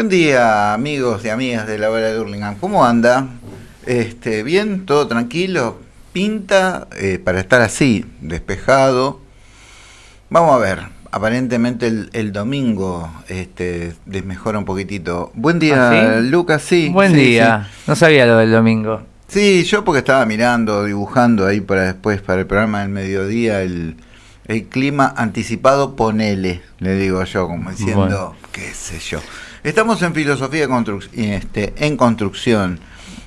Buen día, amigos y amigas de la hora de Hurlingham. ¿Cómo anda? Este, ¿Bien? ¿Todo tranquilo? Pinta eh, para estar así, despejado. Vamos a ver, aparentemente el, domingo este, desmejora un poquitito. Buen día, ¿Ah, Lucas, sí. Buen día, no sabía lo del domingo. Sí, yo porque estaba mirando, dibujando ahí para después, para el programa del mediodía, el, clima anticipado, ponele, le digo yo, como diciendo, qué sé yo. Estamos en filosofía este, en construcción.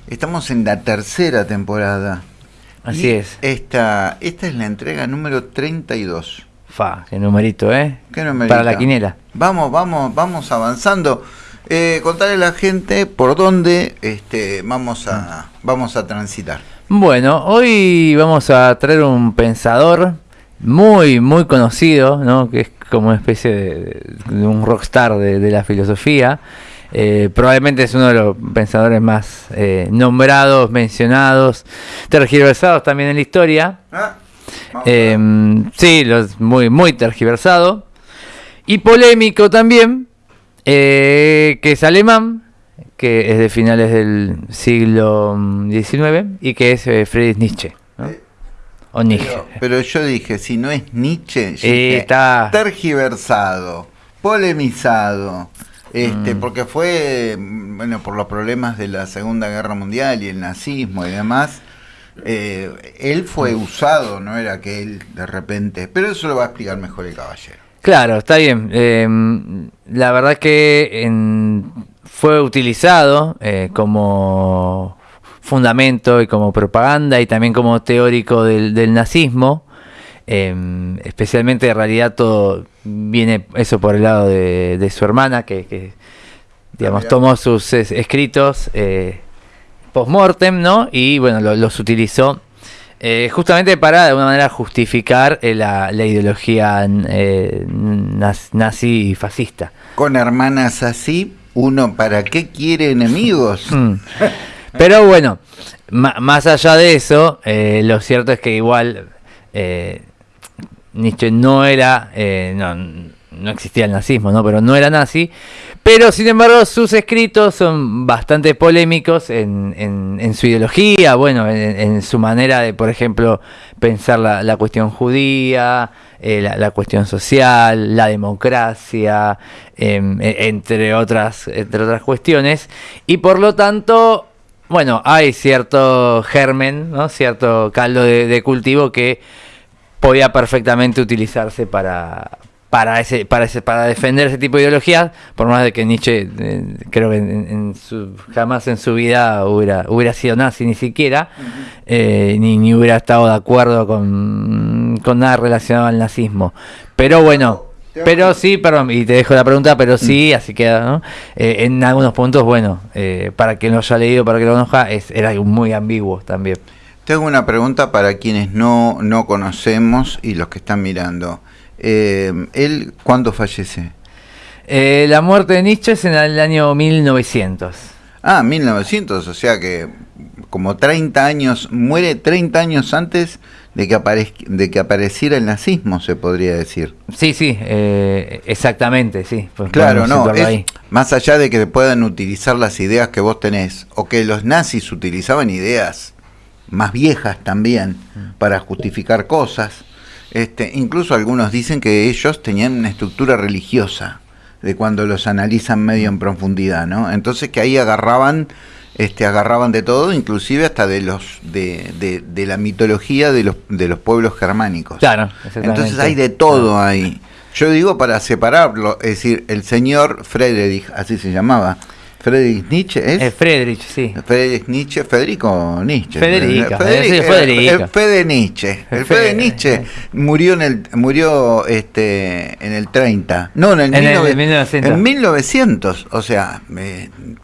Estamos en la tercera temporada. Así es. Esta, esta es la entrega número 32. Fa, qué numerito, ¿eh? ¿Qué numerito? Para la quinela. Vamos, vamos, vamos avanzando. Eh, contarle a la gente por dónde este, vamos, a, vamos a transitar. Bueno, hoy vamos a traer un pensador muy, muy conocido, ¿no? que es como una especie de, un rockstar de, de la filosofía. Eh, probablemente es uno de los pensadores más eh, nombrados, mencionados, tergiversados también en la historia. Ah, em, sí, los, muy, muy tergiversado. Y polémico también, eh, que es alemán, que es de finales del siglo XIX y que es Friedrich Nietzsche. Pero, yo dije, si no es Nietzsche, está tergiversado, polemizado, este, mm. porque fue, bueno, por los problemas de la Segunda Guerra Mundial y el nazismo y demás, eh, él fue usado, no era que él de repente, pero eso lo va a explicar mejor el caballero. Claro, está bien. Em, la verdad que fue utilizado eh, como fundamento y como propaganda y también como teórico del, nazismo. Em, especialmente en realidad todo viene eso por el lado de, su hermana que, digamos tomó sus escritos eh, post-mortem ¿no? y bueno los utilizó eh, justamente para de alguna manera justificar eh, la, ideología eh, nazi y fascista con hermanas así uno para qué quiere enemigos mm. Pero bueno, más allá de eso, eh, lo cierto es que igual eh, Nietzsche no era, eh, no, no, existía el nazismo, ¿no? pero no era nazi. Pero sin embargo sus escritos son bastante polémicos en, en, su ideología, bueno, en, su manera de, por ejemplo, pensar la, cuestión judía, la, cuestión social, la democracia, em, e, entre, otras, entre otras cuestiones. Y por lo tanto bueno, hay cierto germen, ¿no? cierto caldo de, cultivo que podía perfectamente utilizarse para, para ese, para ese, para defender ese tipo de ideologías, por más de que Nietzsche eh, creo que en, su, jamás en su vida hubiera, hubiera sido nazi ni siquiera, eh, ni, ni hubiera estado de acuerdo con, con nada relacionado al nazismo. Pero bueno, pero sí, perdón, y te dejo la pregunta, pero sí, mm. así queda, ¿no? Eh, en algunos puntos, bueno, eh, para quien lo haya leído, para que lo conozca, es, era muy ambiguo también. Tengo una pregunta para quienes no, no conocemos y los que están mirando. Eh, ¿Él cuándo fallece? la muerte de Nietzsche es en el año 1900. Ah, 1900, o sea que como 30 años, muere 30 años antes de que, de que apareciera el nazismo, se podría decir. Sí, sí, eh, exactamente, sí. Pues claro, no, más allá de que puedan utilizar las ideas que vos tenés, o que los nazis utilizaban ideas más viejas también mm. para justificar cosas, este, incluso algunos dicen que ellos tenían una estructura religiosa de cuando los analizan medio en profundidad, ¿no? Entonces que ahí agarraban este, agarraban de todo, inclusive hasta de los de, de, la mitología de los, de los pueblos germánicos. Claro, Entonces hay de todo ahí. Yo digo para separarlo, es decir, el señor Friedrich, así se llamaba, Friedrich Nietzsche es. Eh, Friedrich, sí. Friedrich Nietzsche, Federico Nietzsche. Federica, Federico. El, Fede Nietzsche. El, Fede, Nietzsche murió en el murió este en el 30. No, en el, en 1900. En 1900, o sea,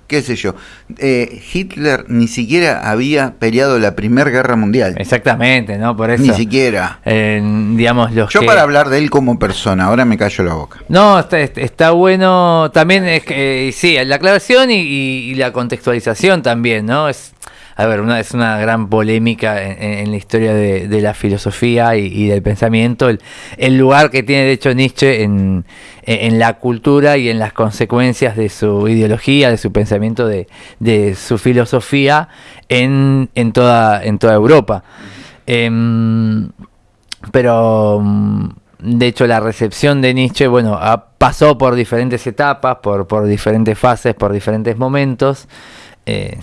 qué sé yo. Eh, Hitler ni siquiera había peleado la Primera Guerra Mundial. Exactamente, ¿no? Por eso. Ni siquiera. digamos, los yo para hablar de él como persona, ahora me callo la boca. No, está, está bueno. También es que, sí, la aclaración y, la contextualización también, ¿no? Es, a ver, una, es una gran polémica en, la historia de, la filosofía y, del pensamiento, el, lugar que tiene de hecho Nietzsche en, la cultura y en las consecuencias de su ideología, de su pensamiento, de, su filosofía en, toda, Europa. Em, pero de hecho la recepción de Nietzsche, bueno, pasó por diferentes etapas, por, diferentes fases, por diferentes momentos. Eh,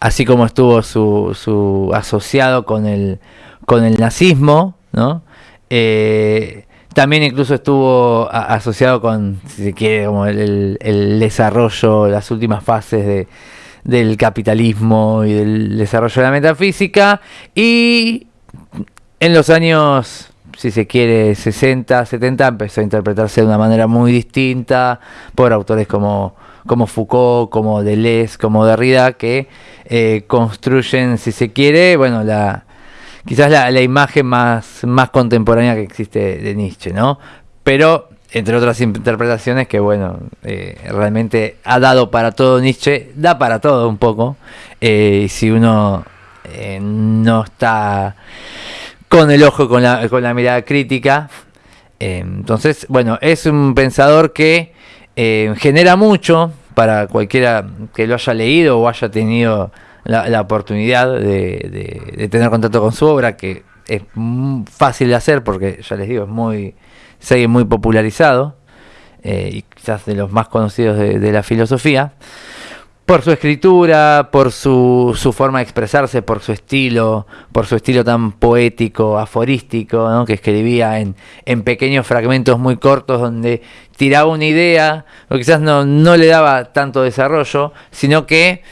así como estuvo su, asociado con el, con el nazismo, ¿no? Eh, también incluso estuvo asociado con, si se quiere, como el, desarrollo, las últimas fases de, del capitalismo y del desarrollo de la metafísica. Y en los años, si se quiere, 60, 70, empezó a interpretarse de una manera muy distinta por autores como como Foucault, como Deleuze, como Derrida, que eh, construyen, si se quiere, bueno, la quizás la, imagen más, más contemporánea que existe de Nietzsche, ¿no? Pero, entre otras interpretaciones, que bueno, eh, realmente ha dado para todo Nietzsche, da para todo un poco, eh, si uno no está con el ojo, con la, con la mirada crítica. entonces, bueno, es un pensador que eh, genera mucho para cualquiera que lo haya leído o haya tenido la, oportunidad de, tener contacto con su obra, que es fácil de hacer porque ya les digo, es muy, sigue muy popularizado eh, y quizás de los más conocidos de la filosofía por su escritura, por su, su, forma de expresarse, por su estilo, por su estilo tan poético, aforístico, ¿no? que escribía en, en, pequeños fragmentos muy cortos donde tiraba una idea, o quizás no, no le daba tanto desarrollo, sino que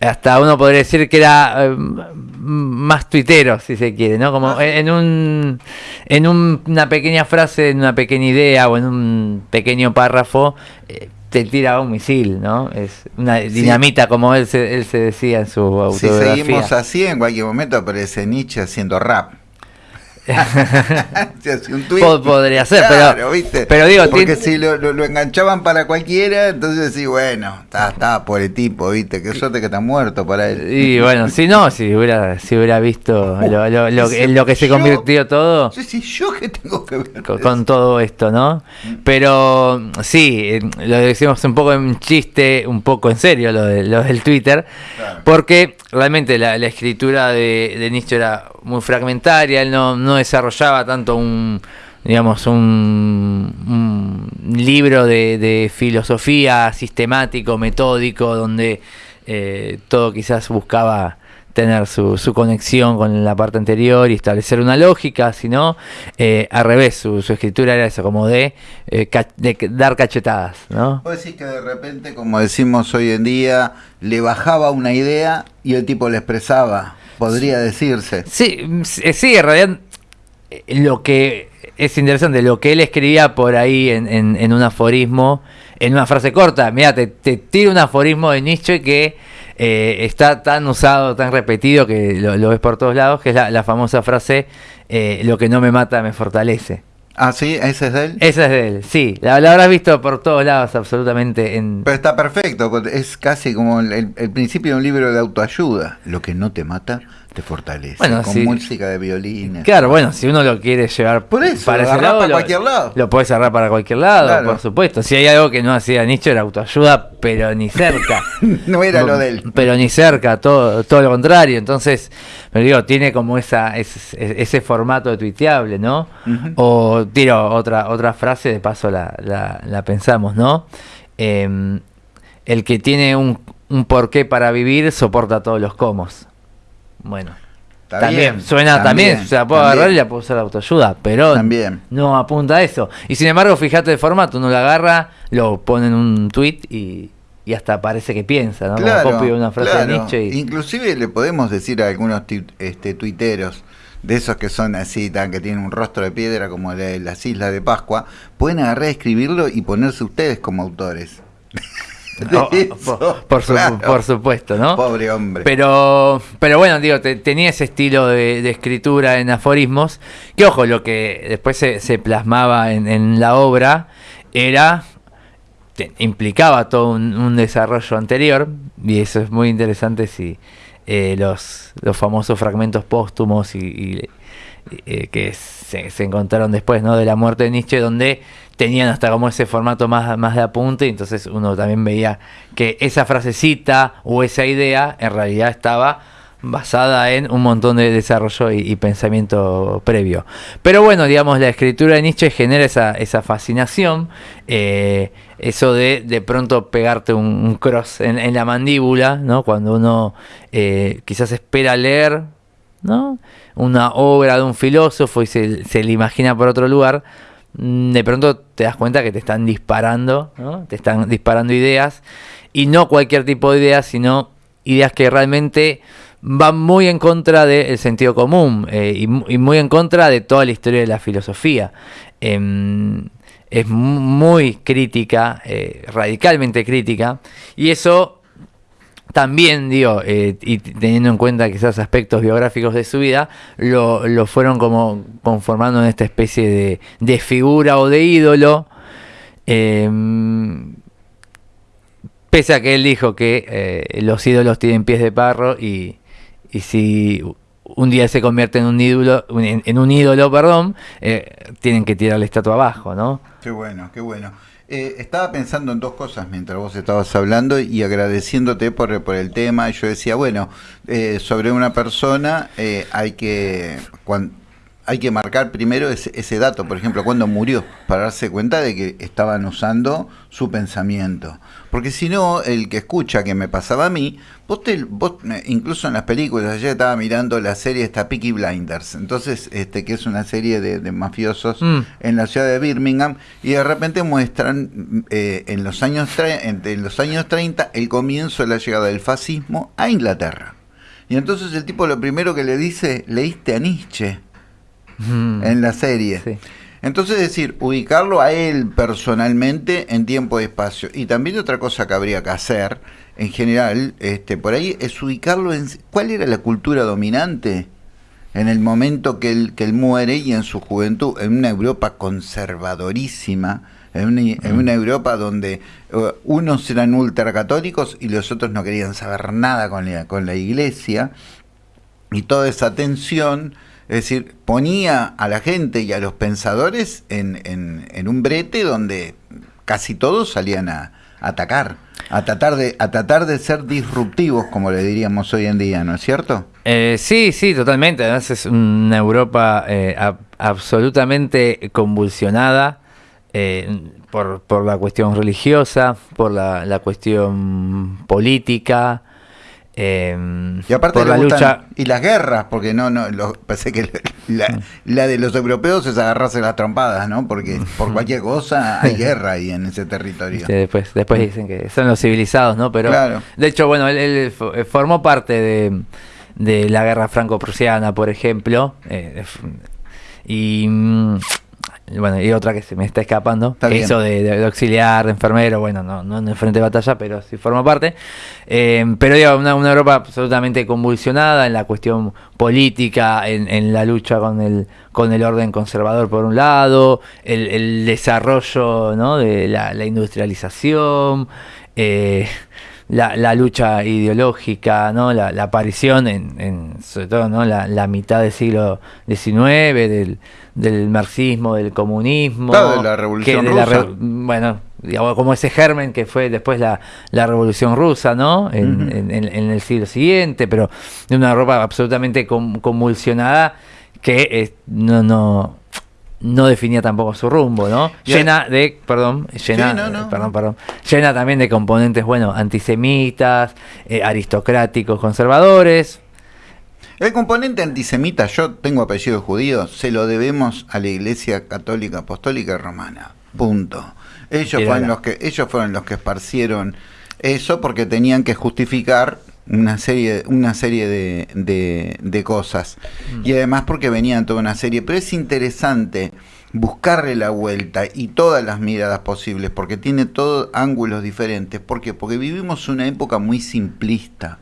hasta uno podría decir que era eh, más tuitero, si se quiere, ¿no? Como ah. en un en una pequeña frase, en una pequeña idea o en un pequeño párrafo, eh, te tira un misil, ¿no? Es una dinamita, como él se, él se decía en su autobiografía. Si seguimos así, en cualquier momento aparece Nietzsche haciendo rap. Podría ser, pero, pero digo, porque si lo, lo, enganchaban para cualquiera, entonces sí, bueno, estaba por el tipo, viste, qué suerte que está muerto para él. Y bueno, si no, si hubiera, si hubiera visto lo, lo, lo, que se convirtió todo. Sí, sí, yo que tengo que ver con, todo esto, ¿no? Pero sí, lo decimos un poco en chiste, un poco en serio, lo, de, lo del Twitter, porque realmente la, escritura de, de Nietzsche era muy fragmentaria, él no, no desarrollaba tanto un digamos un, libro de, filosofía sistemático, metódico, donde eh, todo quizás buscaba tener su, su, conexión con la parte anterior y establecer una lógica, sino eh, al revés, su, su, escritura era eso, como de, eh, de dar cachetadas. ¿no? Puedo decir que de repente, como decimos hoy en día, le bajaba una idea y el tipo le expresaba podría decirse. Sí, sí, en realidad eh, lo que es interesante, lo que él escribía por ahí en, en, un aforismo, en una frase corta, mira, te, te tiro un aforismo de Nietzsche que eh, está tan usado, tan repetido, que lo, ves por todos lados, que es la, famosa frase, eh, lo que no me mata me fortalece. Ah, sí, ese es de él. Ese es de él, sí. La, habrás visto por todos lados, absolutamente. En... Pero está perfecto, es casi como el, el principio de un libro de autoayuda. Lo que no te mata te fortalece. con música de violín. Claro, bueno, si uno lo quiere llevar para ese lado, para cualquier lado. Lo puedes cerrar para cualquier lado, por supuesto. Si hay algo que no hacía Nietzsche era autoayuda, pero ni cerca. no era lo de él. Pero ni cerca, todo, todo lo contrario. Entonces, me digo, tiene como esa ese, ese formato de tuiteable, ¿no? O tiro otra otra frase, de paso la, la, pensamos, ¿no? Em, el que tiene un, un porqué para vivir soporta todos los comos. Bueno. también, suena también, o sea, puedo agarrar y la puedo usar autoayuda, pero también. no apunta a eso. Y sin embargo, fíjate el formato, uno lo agarra, lo pone en un tweet y, hasta parece que piensa, ¿no? Claro, una frase de Nietzsche. Inclusive le podemos decir a algunos este, tuiteros, de esos que son así, tan, que tienen un rostro de piedra como el de las Islas de Pascua, pueden agarrar, escribirlo y ponerse ustedes como autores. por, por, supuesto, ¿no? Pobre hombre. Pero, pero bueno, digo, tenía ese estilo de, escritura en aforismos, que ojo, lo que después se, plasmaba en, la obra era, implicaba todo un, desarrollo anterior, y eso es muy interesante si eh, los, los famosos fragmentos póstumos y, eh, que se, encontraron después ¿no? de la muerte de Nietzsche, donde tenían hasta como ese formato más, más de apunte, entonces uno también veía que esa frasecita o esa idea en realidad estaba basada en un montón de desarrollo y, pensamiento previo. Pero bueno, digamos, la escritura de Nietzsche genera esa, esa fascinación, eh, eso de de pronto pegarte un, cross en, la mandíbula, ¿no? Cuando uno eh, quizás espera leer, ¿no? Una obra de un filósofo y se, se le imagina por otro lugar, de pronto te das cuenta que te están disparando. Te están disparando ideas, y no cualquier tipo de ideas, sino ideas que realmente va muy en contra del sentido común eh, y, muy en contra de toda la historia de la filosofía. Em, es muy crítica, eh, radicalmente crítica, y eso también, digo, eh, y teniendo en cuenta quizás aspectos biográficos de su vida, lo, fueron como conformando en esta especie de, de figura o de ídolo. Em, pese a que él dijo que los ídolos tienen pies de parro y, y si un día se convierte en un ídolo, en, un ídolo, perdón, eh, tienen que tirar la estatua abajo, ¿no? Qué bueno, qué bueno. Eh, estaba pensando en dos cosas mientras vos estabas hablando y agradeciéndote por, por el tema. Yo decía, bueno, eh, sobre una persona hay que hay que marcar primero ese, ese, dato, por ejemplo, cuando murió, para darse cuenta de que estaban usando su pensamiento. Porque si no, el que escucha, que me pasaba a mí, vos, te, vos incluso en las películas, ayer estaba mirando la serie esta Peaky Blinders, entonces, este que es una serie de, mafiosos mm. en la ciudad de Birmingham, y de repente muestran eh, en, los años en los años 30 el comienzo de la llegada del fascismo a Inglaterra. Y entonces el tipo lo primero que le dice, leíste a Nietzsche en la serie. Entonces, decir, ubicarlo a él personalmente en tiempo y espacio. Y también otra cosa que habría que hacer, en general, este, por ahí, es ubicarlo en cuál era la cultura dominante en el momento que él, que él muere y en su juventud, en una Europa conservadorísima, en una, en una Europa donde uh, unos eran ultracatólicos y los otros no querían saber nada con la, con la iglesia, y toda esa tensión es decir, ponía a la gente y a los pensadores en, en, un brete donde casi todos salían a, atacar, a tratar, de, a tratar de ser disruptivos, como le diríamos hoy en día, ¿no es cierto? Eh, sí, sí, totalmente. Además es una Europa eh, absolutamente convulsionada eh, por, por, la cuestión religiosa, por la, la cuestión política, Em, y aparte la lucha y las guerras, porque no, no, pensé que la, la, de los europeos es agarrarse las trompadas, ¿no? Porque por cualquier cosa hay guerra ahí en ese territorio. después, después dicen que son los civilizados, ¿no? Pero de hecho, bueno, él, formó parte de, de la guerra franco-prusiana, por ejemplo, eh, y mm, bueno, y otra que se me está escapando, eso de, auxiliar, de enfermero, bueno, no, no en el frente de batalla, pero sí forma parte. Eh, pero digo, una, una, Europa absolutamente convulsionada en la cuestión política, en, en, la lucha con el, con el orden conservador por un lado, el, el desarrollo ¿no? de la, la industrialización. Eh, la, la, lucha ideológica, ¿no? la, la aparición, en, en, sobre todo ¿no? la, la mitad del siglo XIX, del, del marxismo, del comunismo. de la revolución rusa. bueno, digamos, como ese germen que fue después la, la revolución rusa, ¿no? En, en, el siglo siguiente, pero de una Europa absolutamente convulsionada que eh, no, no, no definía tampoco su rumbo, ¿no? Llena de, perdón, llena, perdón, perdón, llena también de componentes, bueno, antisemitas, eh, aristocráticos, conservadores, el componente antisemita, yo tengo apellido judío, se lo debemos a la Iglesia Católica Apostólica Romana. Punto. Ellos fueron los que ellos fueron los que esparcieron eso porque tenían que justificar una serie una serie de, de, cosas mm. y además porque venían toda una serie pero es interesante buscarle la vuelta y todas las miradas posibles porque tiene todos ángulos diferentes ¿por qué? porque vivimos una época muy simplista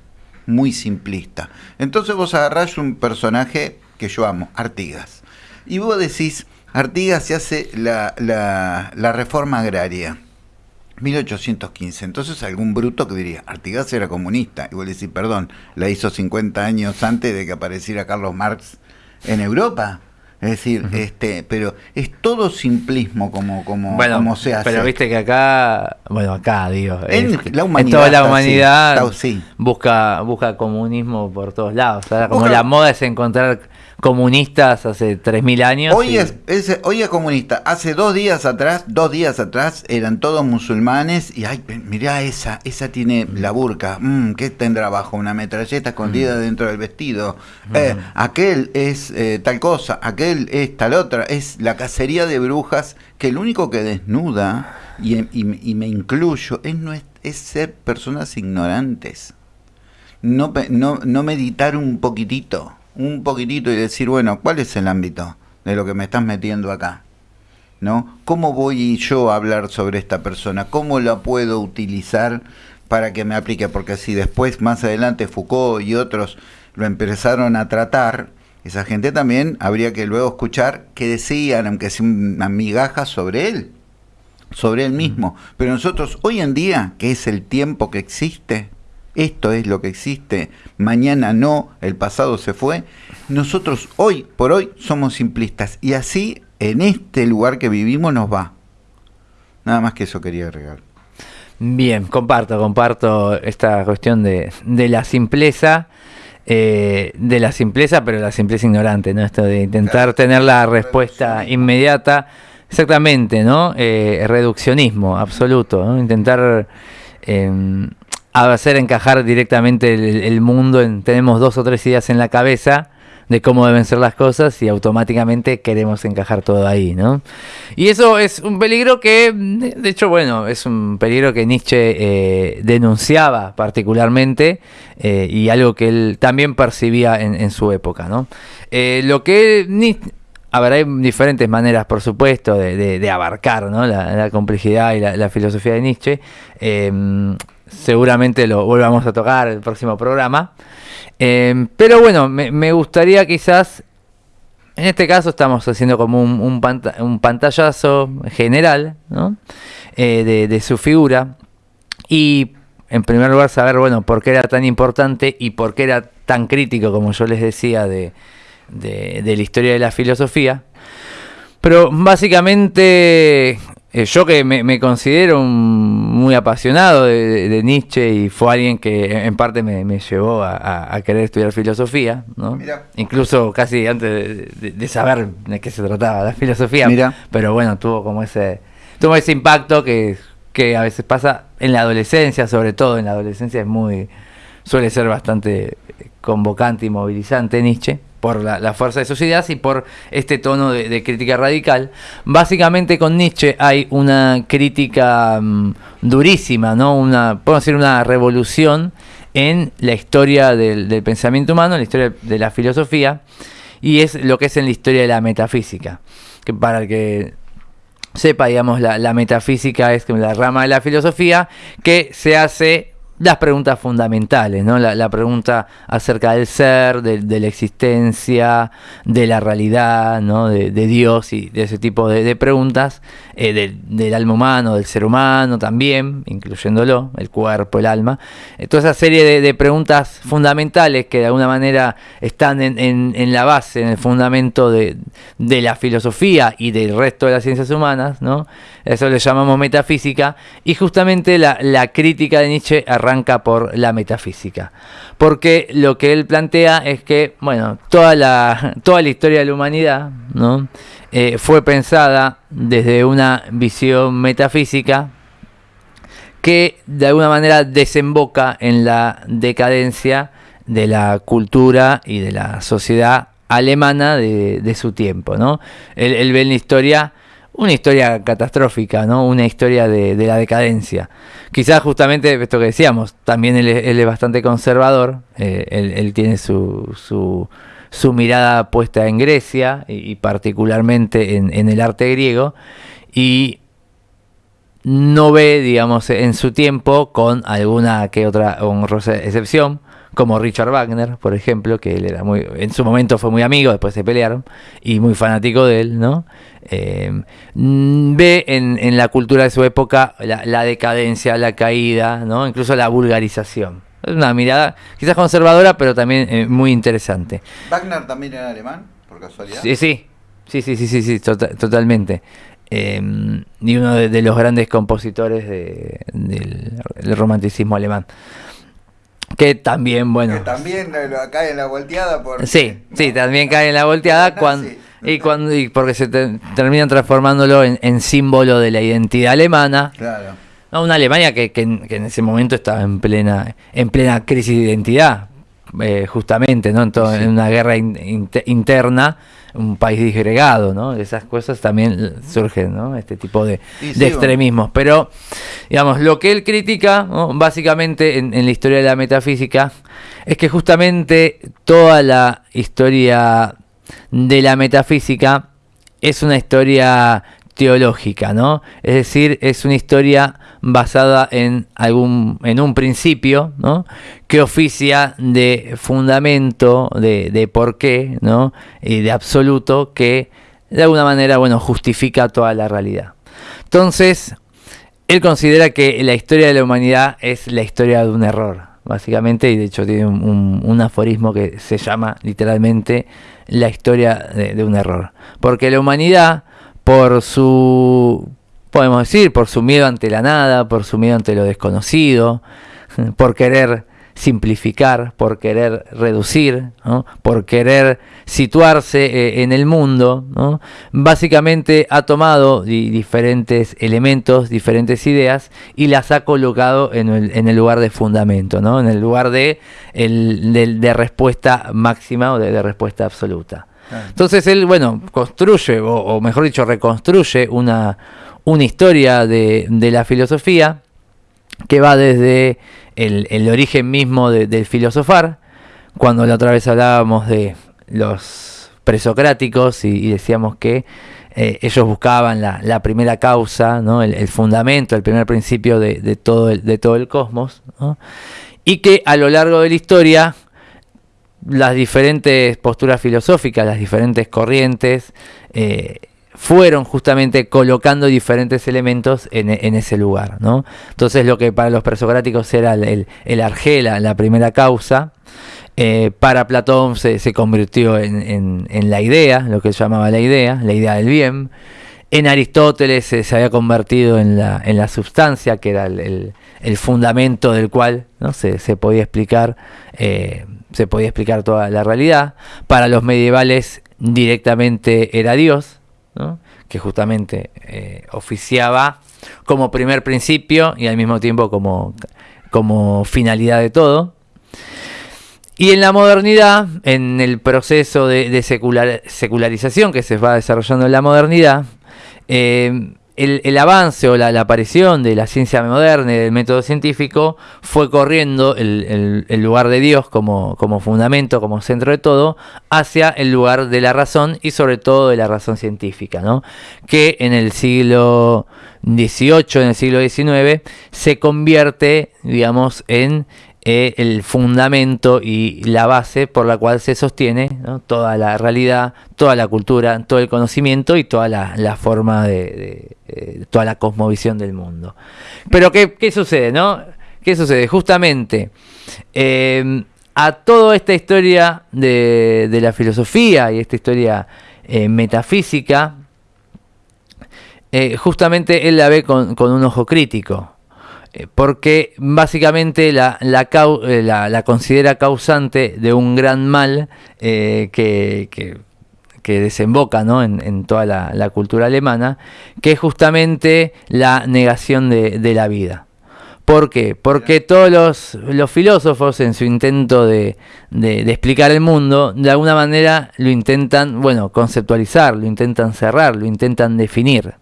muy simplista. Entonces vos agarrás un personaje que yo amo, Artigas, y vos decís, Artigas se hace la, la, reforma agraria. 1815. Entonces algún bruto que diría, Artigas era comunista. Y vos decís, perdón, la hizo 50 años antes de que apareciera Carlos Marx en Europa. Es decir, este, pero es todo simplismo como, como, como se hace. Pero viste que acá, bueno, acá digo, en, la humanidad, toda la humanidad busca, busca comunismo por todos lados. Como la moda es encontrar comunistas hace 3.000 años. Hoy, es, hoy es comunista. Hace dos días atrás, dos días atrás, eran todos musulmanes y, ay, mirá esa, esa tiene la burka. Mm, ¿Qué tendrá abajo? Una metralleta escondida mm. dentro del vestido. Mm. Eh, aquel es eh, tal cosa, aquel es tal otra. Es la cacería de brujas que el único que desnuda, y, y, me incluyo, es, no es, es ser personas ignorantes. No, no, no meditar un poquitito un poquitito y decir, bueno, ¿cuál es el ámbito de lo que me estás metiendo acá? ¿No? ¿Cómo voy yo a hablar sobre esta persona? ¿Cómo la puedo utilizar para que me aplique? Porque si después, más adelante, Foucault y otros lo empezaron a tratar, esa gente también habría que luego escuchar qué decían, aunque sea una migaja sobre él, sobre él mismo. Pero nosotros, hoy en día, que es el tiempo que existe, esto es lo que existe, mañana no, el pasado se fue. Nosotros hoy por hoy somos simplistas y así en este lugar que vivimos nos va. Nada más que eso quería agregar. Bien, comparto, comparto esta cuestión de, la simpleza. Eh, de la simpleza, pero la simpleza ignorante, ¿no? Esto de intentar tener la respuesta inmediata. Exactamente, ¿no? Eh, reduccionismo absoluto, ¿no? Intentar em, hacer encajar directamente el, mundo. En, tenemos dos o tres ideas en la cabeza de cómo deben ser las cosas y automáticamente queremos encajar todo ahí, ¿no? Y eso es un peligro que, de hecho, bueno, es un peligro que Nietzsche eh, denunciaba particularmente eh, y algo que él también percibía en, su época, ¿no? Eh, lo que a ver, hay diferentes maneras, por supuesto, de, abarcar ¿no? la, complejidad y la, filosofía de Nietzsche seguramente lo volvamos a tocar el próximo programa. Em, pero bueno, me, gustaría quizás, en este caso estamos haciendo como un, un, pantallazo general eh, de, su figura y en primer lugar saber, bueno, por qué era tan importante y por qué era tan crítico, como yo les decía, de, de la historia de la filosofía. Pero básicamente eh, yo que me, considero muy apasionado de, Nietzsche y fue alguien que en parte me, llevó a, querer estudiar filosofía, ¿no? incluso casi antes de, saber de qué se trataba la filosofía, pero bueno, tuvo como ese, tuvo ese impacto que, que a veces pasa en la adolescencia, sobre todo en la adolescencia es muy, suele ser bastante convocante y movilizante Nietzsche por la, fuerza de sus y por este tono de, crítica radical. Básicamente con Nietzsche hay una crítica mm, durísima, ¿no? Una, podemos decir, una revolución en la historia del, pensamiento humano, en la historia de la filosofía, y es lo que es en la historia de la metafísica. Que para el que sepa, digamos, la metafísica es la rama de la filosofía que se hace las preguntas fundamentales, ¿no? La, pregunta acerca del ser, de, la existencia, de la realidad, ¿no? De, Dios y de ese tipo de, preguntas, eh, del, alma humano, del ser humano también, incluyéndolo, el cuerpo, el alma. Eh, toda esa serie de, preguntas fundamentales que de alguna manera están en, la base, en el fundamento de, la filosofía y del resto de las ciencias humanas, ¿no? Eso le llamamos metafísica, y justamente la, la crítica de Nietzsche arranca por la metafísica. Porque lo que él plantea es que, bueno, toda la, toda la historia de la humanidad ¿no? Eh, fue pensada desde una visión metafísica que de alguna manera desemboca en la decadencia de la cultura y de la sociedad alemana de, su tiempo. ¿no? Él, él ve en la historia una historia catastrófica, ¿no? Una historia de, la decadencia. Quizás justamente esto que decíamos, también él, es bastante conservador, eh, él, tiene su, su, mirada puesta en Grecia y, particularmente en, el arte griego y no ve, digamos, en su tiempo, con alguna que otra honrosa excepción, como Richard Wagner, por ejemplo, que él era muy, en su momento fue muy amigo, después se pelearon, y muy fanático de él, ¿no? Eh, mm, ve en, la cultura de su época la, decadencia, la caída, ¿no? Incluso la vulgarización. Es una mirada quizás conservadora, pero también eh, muy interesante. ¿Wagner también era alemán, por casualidad? Sí, sí, sí, sí, sí, sí, tota-, totalmente. Em, y uno de, los grandes compositores del, romanticismo alemán. Que también, bueno. Que también cae en la volteada. Por, sí, sí, también cae en la volteada cuando, y, cuando, y porque se terminan transformándolo en, símbolo de la identidad alemana. Claro. una Alemania que, que, en ese momento estaba en plena, en plena crisis de identidad, eh, justamente, ¿no? En, en una guerra interna un país disgregado, ¿no? Esas cosas también surgen, ¿no? Este tipo de, extremismos. Pero, digamos, lo que él critica, básicamente en, la historia de la metafísica, es que justamente toda la historia de la metafísica es una historia teológica, ¿no? Es decir, es una historia basada en algún en un principio, ¿no? que oficia de fundamento, de, de porqué, ¿no? y de absoluto que de alguna manera, bueno, justifica toda la realidad. Entonces, él considera que la historia de la humanidad es la historia de un error, básicamente, y de hecho tiene un, aforismo que se llama literalmente la historia de un error. Porque la humanidad, por su podemos decir, por su miedo ante la nada, por su miedo ante lo desconocido, por querer simplificar, por querer reducir, por querer situarse eh, en el mundo, básicamente ha tomado diferentes elementos, diferentes ideas y las ha colocado en el, lugar de fundamento, ¿no? en el lugar de, de, respuesta máxima o de, respuesta absoluta. Entonces él, bueno, construye, o mejor dicho, reconstruye una, una historia de, la filosofía que va desde el, origen mismo del filosofar, cuando la otra vez hablábamos de los presocráticos y, decíamos que eh, ellos buscaban la, primera causa, ¿no? el, fundamento, el primer principio de, todo, el, de todo el cosmos, y que a lo largo de la historia las diferentes posturas filosóficas, las diferentes corrientes, eh, fueron justamente colocando diferentes elementos en, ese lugar. ¿no? Entonces lo que para los presocráticos era el, argela, la primera causa, eh, para Platón se, convirtió en, la idea, lo que él llamaba la idea, la idea del bien. En Aristóteles se había convertido en la, en la sustancia, que era el, fundamento del cual ¿no? se, podía explicar, eh, se podía explicar toda la realidad. Para los medievales directamente era Dios, que justamente eh, oficiaba como primer principio y al mismo tiempo como, como finalidad de todo. Y en la modernidad, en el proceso de, secularización que se va desarrollando en la modernidad, eh, el, avance o la, aparición de la ciencia moderna y del método científico fue corriendo el, lugar de Dios como, como, fundamento, como centro de todo, hacia el lugar de la razón y sobre todo de la razón científica, ¿no? que en el siglo XVIII, en el siglo XIX, se convierte, digamos, en eh, el fundamento y la base por la cual se sostiene toda la realidad, toda la cultura, todo el conocimiento y toda la, forma de, toda la cosmovisión del mundo. Pero ¿qué, sucede? No? ¿Qué sucede? Justamente em, a toda esta historia de, la filosofía y esta historia eh, metafísica, eh, justamente él la ve con un ojo crítico. Eh, porque básicamente la, eh, la, la, considera causante de un gran mal eh, que, que, desemboca ¿no? en, toda la, cultura alemana, que es justamente la negación de, de la vida. ¿Por qué? Porque todos los, los filósofos en su intento de, de, de, explicar el mundo, de alguna manera lo intentan, bueno, conceptualizar, lo intentan cerrar, lo intentan definir.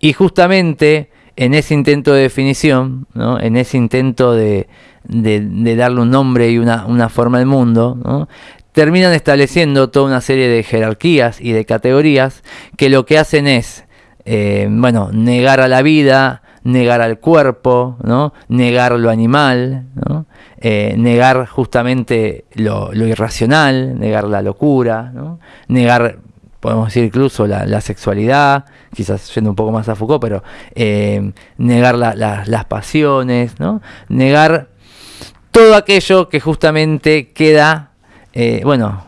Y justamente en ese intento de definición, ¿no? en ese intento de, darle un nombre y una, forma al mundo, terminan estableciendo toda una serie de jerarquías y de categorías que lo que hacen es, eh, bueno, negar a la vida, negar al cuerpo, ¿no? negar lo animal, ¿no? Eh, negar justamente lo, irracional, negar la locura, ¿no? negar, podemos decir incluso la, sexualidad, quizás yendo un poco más a Foucault, pero eh, negar las pasiones, ¿no? negar todo aquello que justamente queda, eh, bueno,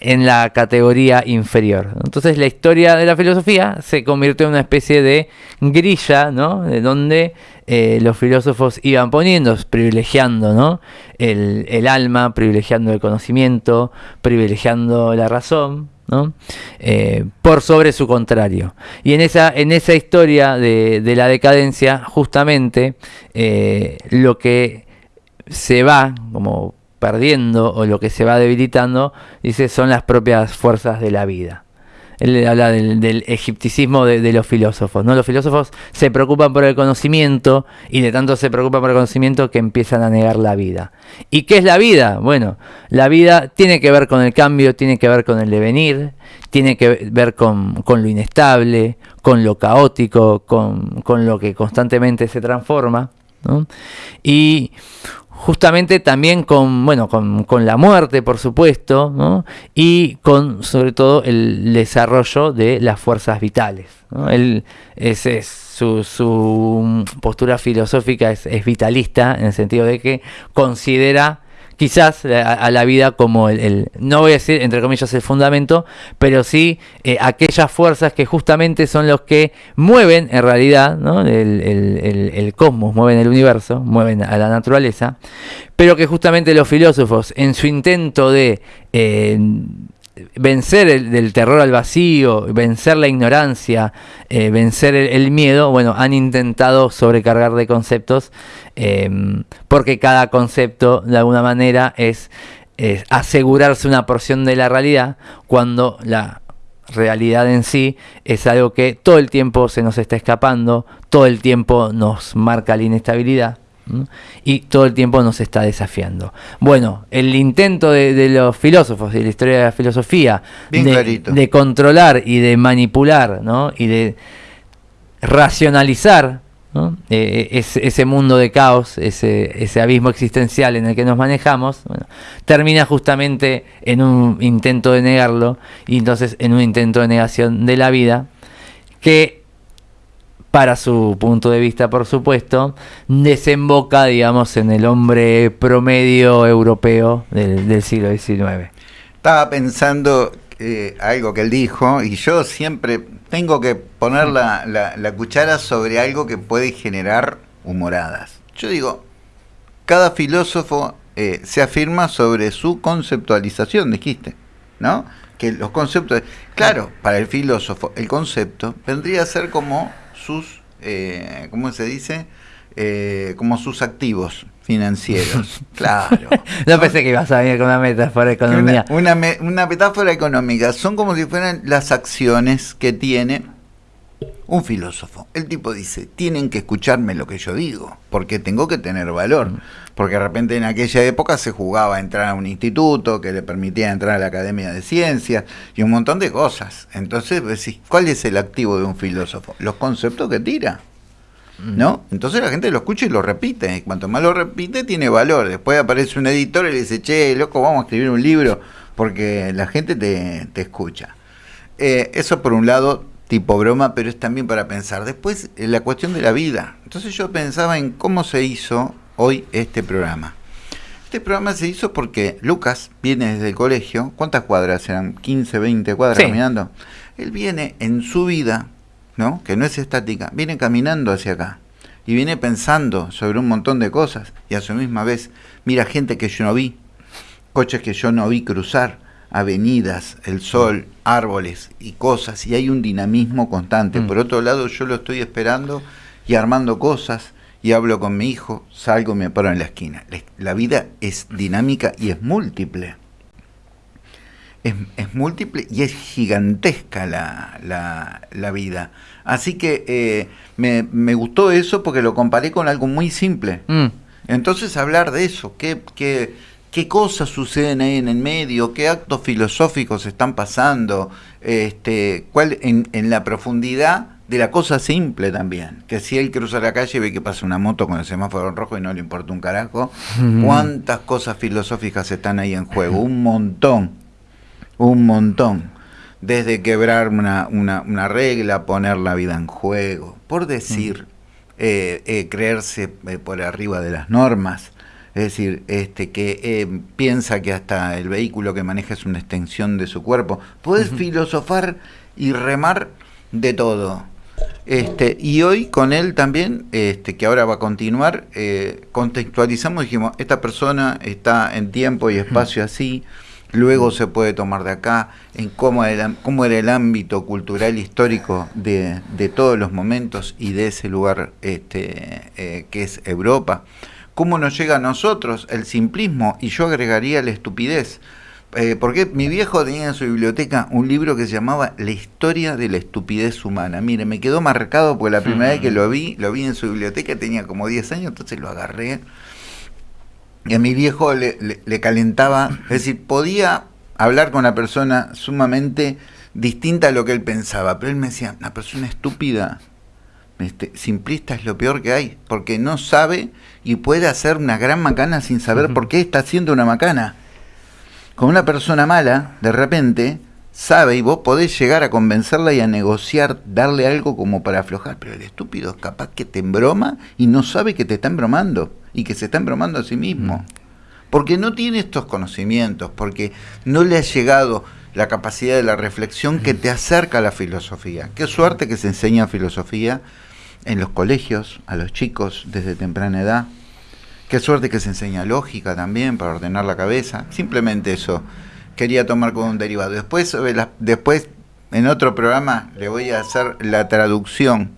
en la categoría inferior. Entonces la historia de la filosofía se convirtió en una especie de grilla, ¿no? De donde eh, los filósofos iban poniendo, privilegiando, ¿no? El, alma, privilegiando el conocimiento, privilegiando la razón, ¿no? Eh, por sobre su contrario. Y en esa, en esa historia de, la decadencia, justamente, eh, lo que se va como perdiendo o lo que se va debilitando, dice, son las propias fuerzas de la vida. Él habla del, egipticismo de, los filósofos. ¿no? Los filósofos se preocupan por el conocimiento y de tanto se preocupan por el conocimiento que empiezan a negar la vida. ¿Y qué es la vida? Bueno, la vida tiene que ver con el cambio, tiene que ver con el devenir, tiene que ver con, lo inestable, con lo caótico, con, con lo que constantemente se transforma. ¿no? Y justamente también con, bueno, con, la muerte, por supuesto, y con sobre todo el desarrollo de las fuerzas vitales. ¿no? ese es su, su, postura filosófica es, es, vitalista en el sentido de que considera quizás eh, a, la vida como el, no voy a decir entre comillas el fundamento, pero sí eh, aquellas fuerzas que justamente son los que mueven en realidad ¿no? el, cosmos, mueven el universo, mueven a la naturaleza, pero que justamente los filósofos en su intento de... Eh, vencer el del terror al vacío, vencer la ignorancia, eh, vencer el, miedo, bueno, han intentado sobrecargar de conceptos, em, porque cada concepto de alguna manera es, asegurarse una porción de la realidad, cuando la realidad en sí es algo que todo el tiempo se nos está escapando, todo el tiempo nos marca la inestabilidad y todo el tiempo nos está desafiando. Bueno, el intento de, los filósofos y de la historia de la filosofía de, controlar y de manipular y de racionalizar eh, ese, mundo de caos, ese, ese, abismo existencial en el que nos manejamos, termina justamente en un intento de negarlo y entonces en un intento de negación de la vida que para su punto de vista, por supuesto, desemboca, digamos, en el hombre promedio europeo del, siglo XIX. Estaba pensando eh, algo que él dijo y yo siempre tengo que poner la, cuchara sobre algo que puede generar humoradas. Yo digo, cada filósofo eh, se afirma sobre su conceptualización, dijiste, ¿no? Que los conceptos, claro, para el filósofo el concepto vendría a ser como sus, eh, ¿cómo se dice? Eh, como sus activos financieros. claro. no, pensé que ibas a venir con una metáfora económica. Una, una, metáfora económica. Son como si fueran las acciones que tiene un filósofo. El tipo dice, tienen que escucharme lo que yo digo, porque tengo que tener valor. Mm. Porque de repente en aquella época se jugaba a entrar a un instituto que le permitía entrar a la Academia de Ciencias y un montón de cosas. Entonces, decís, ¿cuál es el activo de un filósofo? Los conceptos que tira. Mm. ¿No? Entonces la gente lo escucha y lo repite. Y cuanto más lo repite, tiene valor. Después aparece un editor y le dice, che, loco, vamos a escribir un libro porque la gente te, escucha. Eh, eso por un lado tipo broma, pero es también para pensar. Después, eh, la cuestión de la vida. Entonces yo pensaba en cómo se hizo hoy este programa. Este programa se hizo porque Lucas viene desde el colegio. ¿Cuántas cuadras eran? 15, 20 cuadras caminando. Él viene en su vida, ¿no? Que no es estática, viene caminando hacia acá. Y viene pensando sobre un montón de cosas. Y a su misma vez mira gente que yo no vi, coches que yo no vi cruzar, avenidas, el sol, árboles y cosas, y hay un dinamismo constante. Mm. Por otro lado, yo lo estoy esperando y armando cosas, y hablo con mi hijo, salgo y me paro en la esquina. La vida es dinámica y es múltiple. Es, múltiple y es gigantesca la, la, vida. Así que eh, me, me, gustó eso porque lo comparé con algo muy simple. Mm. Entonces hablar de eso, que, que qué cosas suceden ahí en el medio, qué actos filosóficos están pasando, este, cuál en, la profundidad de la cosa simple también. Que si él cruza la calle y ve que pasa una moto con el semáforo en rojo y no le importa un carajo, ¿cuántas cosas filosóficas están ahí en juego? Un montón, un montón. Desde quebrar una, una, una regla, poner la vida en juego, por decir, eh, eh, creerse eh, por arriba de las normas. Es decir, este, que piensa que hasta el vehículo que maneja es una extensión de su cuerpo. Puedes filosofar y remar de todo. Este, y hoy con él también, este, que ahora va a continuar, eh, contextualizamos dijimos, esta persona está en tiempo y espacio así, luego se puede tomar de acá, en cómo era, cómo era el ámbito cultural histórico de, de, todos los momentos y de ese lugar este, eh, que es Europa, cómo nos llega a nosotros el simplismo y yo agregaría la estupidez eh, porque mi viejo tenía en su biblioteca un libro que se llamaba La historia de la estupidez humana. Mire, me quedó marcado porque la primera vez que lo vi, lo vi en su biblioteca, tenía como 10 años, entonces lo agarré. Y a mi viejo le, calentaba, es decir, podía hablar con una persona sumamente distinta a lo que él pensaba, pero él me decía, una persona estúpida, este, simplista es lo peor que hay, porque no sabe y puede hacer una gran macana sin saber por qué está haciendo una macana con una persona mala, de repente, sabe y vos podés llegar a convencerla y a negociar, darle algo como para aflojar, pero el estúpido es capaz que te embroma y no sabe que te está embromando y que se está embromando a sí mismo. Mm. Porque no tiene estos conocimientos, porque no le ha llegado la capacidad de la reflexión que te acerca a la filosofía. Qué suerte que se enseña filosofía en los colegios, a los chicos desde temprana edad. Qué suerte que se enseña lógica también para ordenar la cabeza. Simplemente eso quería tomar como un derivado. Después, después en otro programa le voy a hacer la traducción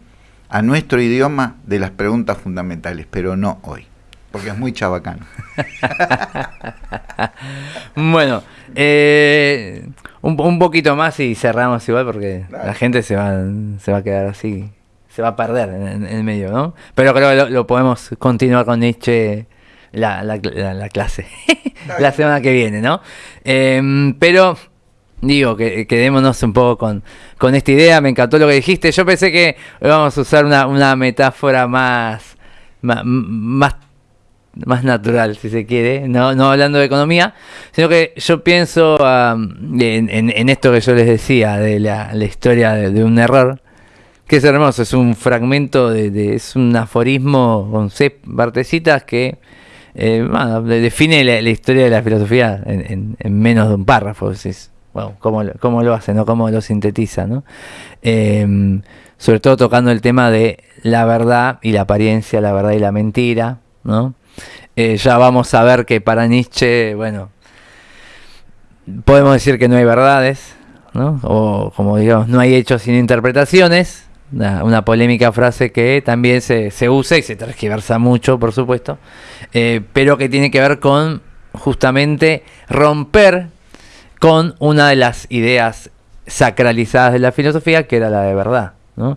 a nuestro idioma de las preguntas fundamentales, pero no hoy, porque es muy chabacano. bueno, eh, un, poquito más y cerramos igual porque la gente se va, se va a quedar así se va a perder en, el medio, ¿no? Pero creo que lo, podemos continuar con Nietzsche la, la, clase la semana que viene, ¿no? Em, pero digo, que quedémonos un poco con, con esta idea, me encantó lo que dijiste, yo pensé que íbamos a usar una, una metáfora más, más, más natural, si se quiere, no, no hablando de economía, sino que yo pienso en, en, esto que yo les decía, de la, historia de, un error, que es hermoso, es un fragmento, de, es un aforismo con seis partecitas que eh, define la, historia de la filosofía en, menos de un párrafo. Es, bueno, cómo, cómo, lo hace, ¿no? cómo lo sintetiza. ¿no? Em, sobre todo tocando el tema de la verdad y la apariencia, la verdad y la mentira. ¿no? Eh, ya vamos a ver que para Nietzsche, bueno, podemos decir que no hay verdades, ¿no? o como digamos, no hay hechos sin interpretaciones una, polémica frase que también se, se, usa y se transgiversa mucho, por supuesto, eh, pero que tiene que ver con justamente romper con una de las ideas sacralizadas de la filosofía, que era la de verdad. ¿no?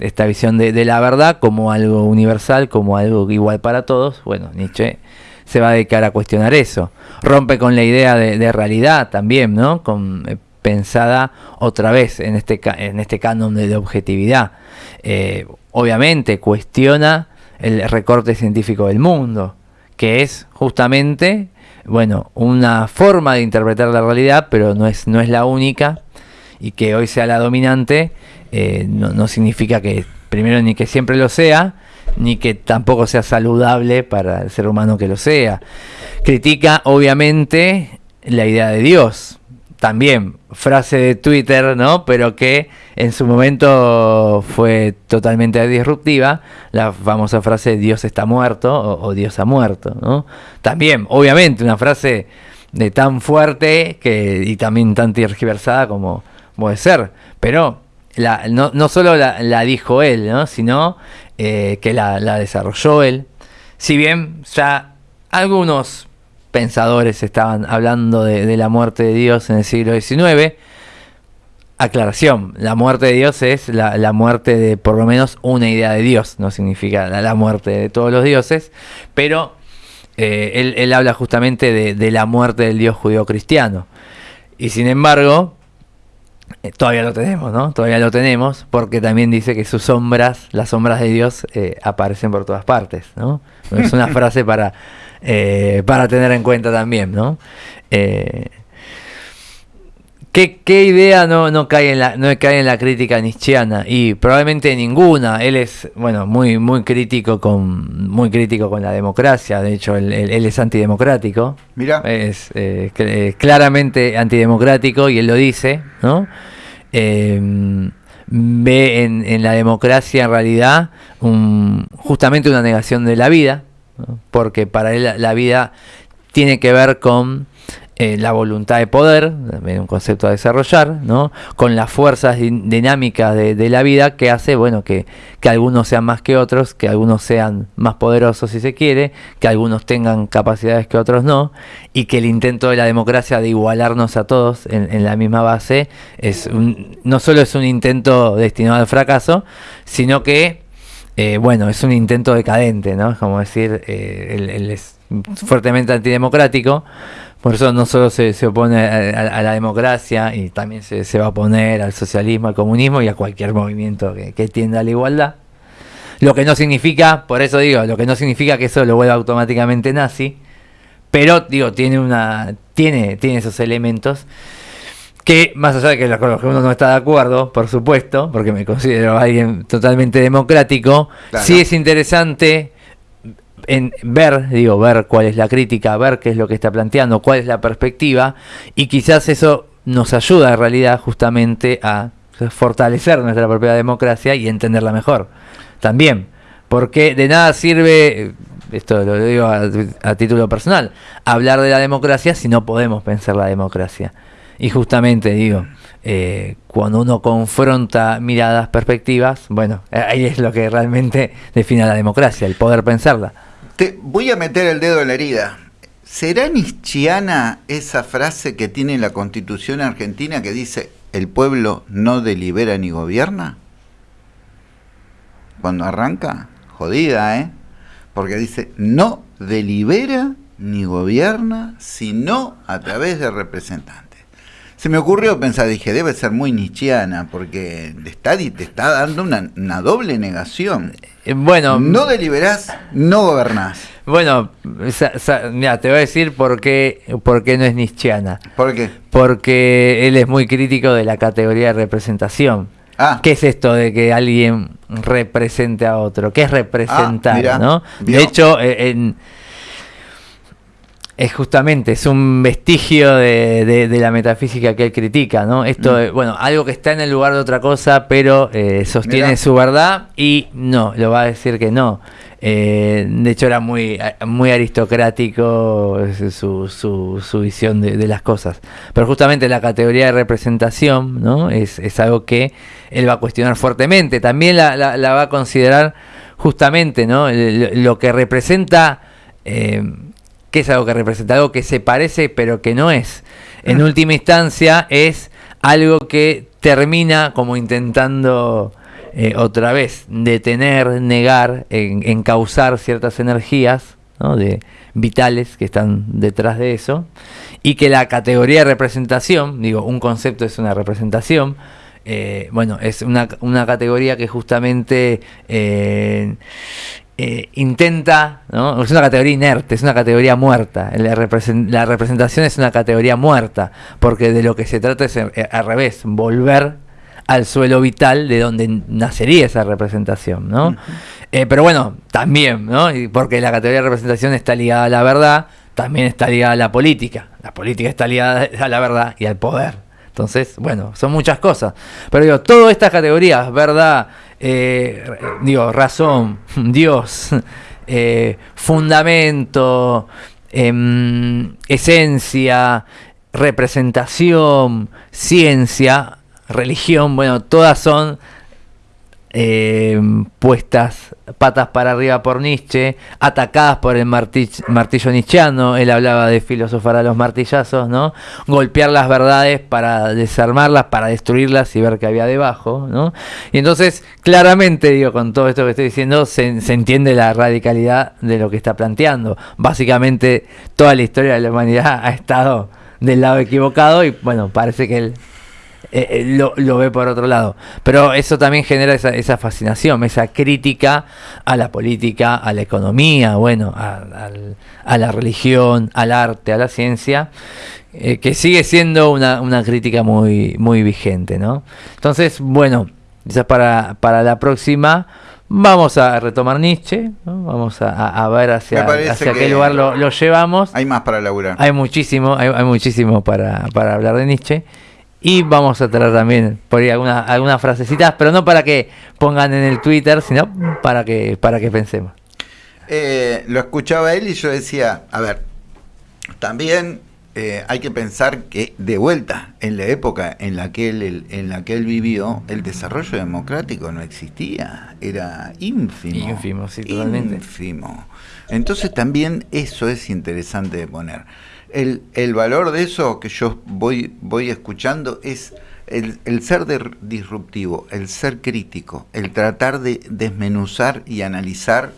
esta visión de, la verdad como algo universal, como algo igual para todos. Bueno, Nietzsche se va a dedicar a cuestionar eso. Rompe con la idea de, realidad también, ¿no? Eh, pensada otra vez en este, en este canon de, objetividad. Eh, obviamente cuestiona el recorte científico del mundo, que es justamente, bueno, una forma de interpretar la realidad, pero no es, no es la única, y que hoy sea la dominante, eh, no, no significa que primero ni que siempre lo sea, ni que tampoco sea saludable para el ser humano que lo sea. Critica obviamente la idea de Dios, también frase de Twitter, ¿no? Pero que en su momento fue totalmente disruptiva, la famosa frase Dios está muerto o, Dios ha muerto, ¿no? También, obviamente, una frase de tan fuerte que, y también tan tergiversada como puede ser, pero no, no solo la, dijo él, ¿no? sino eh, que la, la desarrolló él. Si bien ya algunos pensadores estaban hablando de, la muerte de Dios en el siglo XIX. Aclaración, la muerte de Dios es la, muerte de por lo menos una idea de Dios, no significa la, muerte de todos los dioses, pero eh, él, habla justamente de, la muerte del Dios judío cristiano. Y sin embargo, eh, todavía lo tenemos, ¿no? Todavía lo tenemos, porque también dice que sus sombras, las sombras de Dios, eh, aparecen por todas partes, ¿no? Es una frase para, eh, para tener en cuenta también, ¿no? ¿Qué, idea no, no, cae en la, no cae en la crítica nietzscheana? Y probablemente ninguna. Él es, bueno, muy, muy crítico con, muy crítico con la democracia. De hecho, él, es antidemocrático. Mira. Es eh, claramente antidemocrático y él lo dice, ¿no? Ve en, la democracia en realidad justamente una negación de la vida, porque para él la vida tiene que ver con eh, la voluntad de poder, un concepto a desarrollar, ¿no? con las fuerzas dinámicas de, la vida que hace bueno que, algunos sean más que otros, que algunos sean más poderosos si se quiere, que algunos tengan capacidades que otros no, y que el intento de la democracia de igualarnos a todos en, la misma base es no solo es un intento destinado al fracaso, sino que eh, bueno, es un intento decadente, ¿no? Es como decir, eh, es fuertemente antidemocrático, por eso no solo se, opone a, la democracia y también se, va a oponer al socialismo, al comunismo y a cualquier movimiento que, tienda a la igualdad. Lo que no significa, por eso digo, lo que no significa que eso lo vuelva automáticamente nazi, pero digo, tiene una tiene esos elementos que más allá de que los que uno no está de acuerdo, por supuesto, porque me considero alguien totalmente democrático, sí es interesante en ver, digo, ver cuál es la crítica, ver qué es lo que está planteando, cuál es la perspectiva, y quizás eso nos ayuda en realidad justamente a fortalecer nuestra propia democracia y entenderla mejor. También, porque de nada sirve, esto lo digo a, título personal, hablar de la democracia si no podemos pensar la democracia. Y justamente digo, eh, cuando uno confronta miradas, perspectivas, bueno, ahí es lo que realmente define la democracia, el poder pensarla. Te voy a meter el dedo en la herida. ¿Será nietzscheana esa frase que tiene la Constitución argentina que dice el pueblo no delibera ni gobierna? Cuando arranca, jodida, ¿eh? Porque dice no delibera ni gobierna, sino a través de representantes. Se me ocurrió pensar, dije, debe ser muy nietzscheana, porque te está, te está dando una, una doble negación. Eh, bueno. No deliberás, no gobernás. Bueno, mira, te voy a decir por qué, por qué no es nietzscheana. ¿Por qué? Porque él es muy crítico de la categoría de representación. Ah. ¿Qué es esto de que alguien represente a otro? ¿Qué es representar? Ah, ¿no? De hecho, eh, en es justamente, es un vestigio de, la metafísica que él critica, ¿no? Esto, mm. bueno, algo que está en el lugar de otra cosa, pero eh, sostiene su verdad y no, lo va a decir que no. Eh, de hecho, era muy, muy aristocrático su, su, su visión de, las cosas. Pero justamente la categoría de representación, ¿no? Es, es algo que él va a cuestionar fuertemente. También la, la, va a considerar justamente, ¿no? Lo, que representa... Eh, que es algo que representa algo que se parece pero que no es. En mm. última instancia es algo que termina como intentando eh, otra vez detener, negar, en, encauzar ciertas energías de, vitales que están detrás de eso y que la categoría de representación, digo, un concepto es una representación, eh, bueno, es una, una, categoría que justamente eh, eh, intenta, ¿no? es una categoría inerte, es una categoría muerta. La, representación es una categoría muerta, porque de lo que se trata es eh, al revés, volver al suelo vital de donde nacería esa representación, ¿no? Eh, pero bueno, también, ¿no? Porque la categoría de representación está ligada a la verdad, también está ligada a la política. La política está ligada a la verdad y al poder. Entonces, bueno, son muchas cosas. Pero digo, todas estas categorías, verdad, eh, digo, razón, Dios, eh, fundamento, em, esencia, representación, ciencia, religión, bueno, todas son eh, puestas patas para arriba por Nietzsche, atacadas por el martillo, martillo nietzscheano, él hablaba de filosofar a los martillazos, ¿no? Golpear las verdades para desarmarlas, para destruirlas y ver qué había debajo, ¿no? Y entonces, claramente, digo, con todo esto que estoy diciendo, se, se entiende la radicalidad de lo que está planteando. Básicamente, toda la historia de la humanidad ha estado del lado equivocado y, bueno, parece que él eh, eh, lo, lo, ve por otro lado. Pero eso también genera esa, esa, fascinación, esa crítica a la política, a la economía, bueno, a, a, a la religión, al arte, a la ciencia, eh, que sigue siendo una, una, crítica muy, muy vigente, ¿no? Entonces, bueno, quizás para, para la próxima vamos a retomar Nietzsche, ¿no? vamos a, a, ver hacia, hacia qué lugar lo, lo, llevamos. Hay más para laburar. Hay muchísimo, hay, hay muchísimo para, para hablar de Nietzsche. Y vamos a traer también por ahí algunas algunas frasecitas, pero no para que pongan en el Twitter, sino para que, para que pensemos. Eh, lo escuchaba él y yo decía, a ver, también eh, hay que pensar que de vuelta, en la época en la, que él, en la que él vivió, el desarrollo democrático no existía, era ínfimo. Ínfimo, sí, totalmente. Ínfimo. Entonces también eso es interesante de poner el, el, valor de eso que yo voy, voy escuchando es el, el ser de, disruptivo, el ser crítico, el tratar de desmenuzar y analizar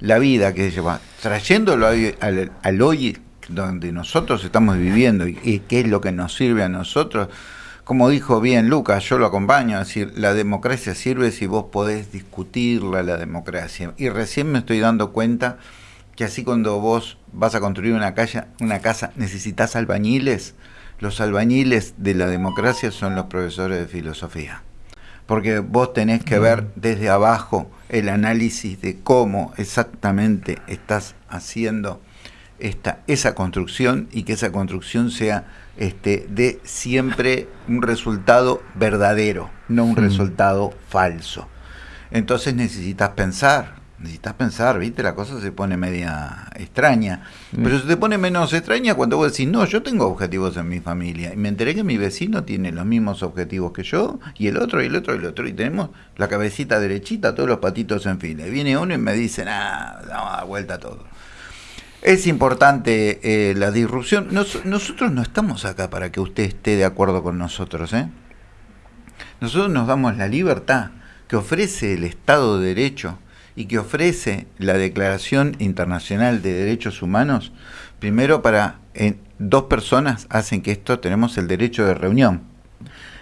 la vida que lleva, trayéndolo al, al, al hoy donde nosotros estamos viviendo y, y, qué es lo que nos sirve a nosotros. Como dijo bien Lucas, yo lo acompaño, es decir, la democracia sirve si vos podés discutirla, la democracia. Y recién me estoy dando cuenta que así cuando vos vas a construir una, calle, una casa necesitas albañiles, los albañiles de la democracia son los profesores de filosofía. Porque vos tenés que ver desde abajo el análisis de cómo exactamente estás haciendo esta, esa construcción y que esa construcción sea este, de siempre un resultado verdadero, no un resultado falso. Entonces necesitas pensar, necesitas pensar, ¿viste? La cosa se pone media extraña. Mm. Pero se te pone menos extraña cuando vos decís, no, yo tengo objetivos en mi familia. Y me enteré que mi vecino tiene los mismos objetivos que yo, y el otro, y el otro, y el otro. Y tenemos la cabecita derechita, todos los patitos en fila. Y viene uno y me dice, nada, vamos a dar vuelta a todo. Es importante eh, la disrupción. Nos, nosotros no estamos acá para que usted esté de acuerdo con nosotros. ¿eh? Nosotros nos damos la libertad que ofrece el Estado de Derecho y que ofrece la Declaración Internacional de Derechos Humanos, primero para en, dos personas hacen que esto tenemos el derecho de reunión,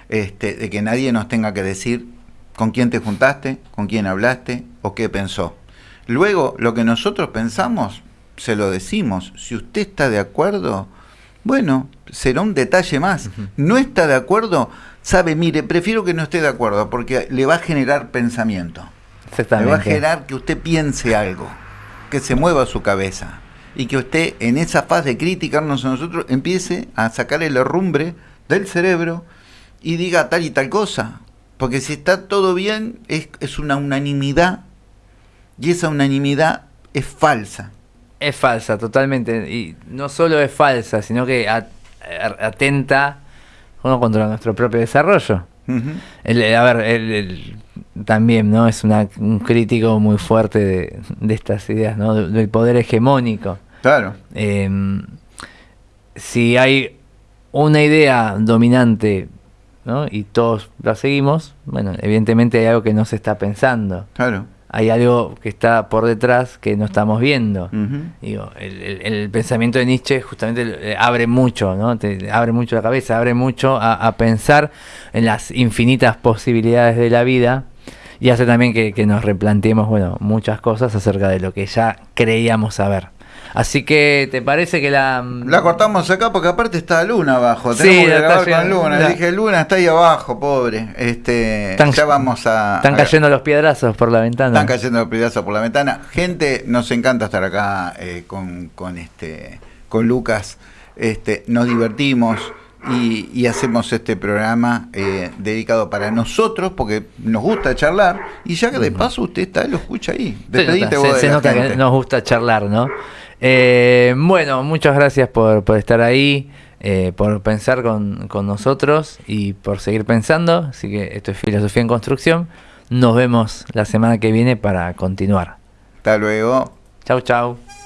este, de que nadie nos tenga que decir con quién te juntaste, con quién hablaste o qué pensó. Luego, lo que nosotros pensamos, se lo decimos. Si usted está de acuerdo, bueno, será un detalle más. No está de acuerdo, sabe, mire, prefiero que no esté de acuerdo porque le va a generar pensamiento. Le va a generar que usted piense algo, que se mueva su cabeza y que usted en esa fase de criticarnos a nosotros empiece a sacar el herrumbre del cerebro y diga tal y tal cosa. Porque si está todo bien, es, es una unanimidad y esa unanimidad es falsa. Es falsa, totalmente. Y no solo es falsa, sino que atenta uno contra nuestro propio desarrollo. Uh -huh. el, a ver, el, el, también no es una, un crítico muy fuerte de, de estas ideas, ¿no? del poder hegemónico. Claro. Eh, si hay una idea dominante ¿no? y todos la seguimos, bueno, evidentemente hay algo que no se está pensando. Claro hay algo que está por detrás que no estamos viendo. Uh -huh. Digo, el, el, el, pensamiento de Nietzsche justamente abre mucho, ¿no? Te abre mucho la cabeza, abre mucho a, a, pensar en las infinitas posibilidades de la vida y hace también que, que nos replanteemos, bueno, muchas cosas acerca de lo que ya creíamos saber. Así que, ¿te parece que la. La cortamos acá porque aparte está Luna abajo. Tenemos sí, que grabar con Luna. La... Dije, Luna está ahí abajo, pobre. Este, están, ya vamos a. Están a, cayendo los piedrazos por la ventana. Están cayendo los piedrazos por la ventana. Gente, nos encanta estar acá eh, con, con, este, con Lucas. Este, nos divertimos. Y, y, hacemos este programa eh, dedicado para nosotros porque nos gusta charlar y ya que de paso usted está lo escucha ahí Despedite se nota, se, se nota que nos gusta charlar no eh, bueno muchas gracias por, por estar ahí eh, por pensar con, con, nosotros y por seguir pensando. Así que esto es filosofía en construcción. Nos vemos la semana que viene para continuar. Hasta luego. Chau chau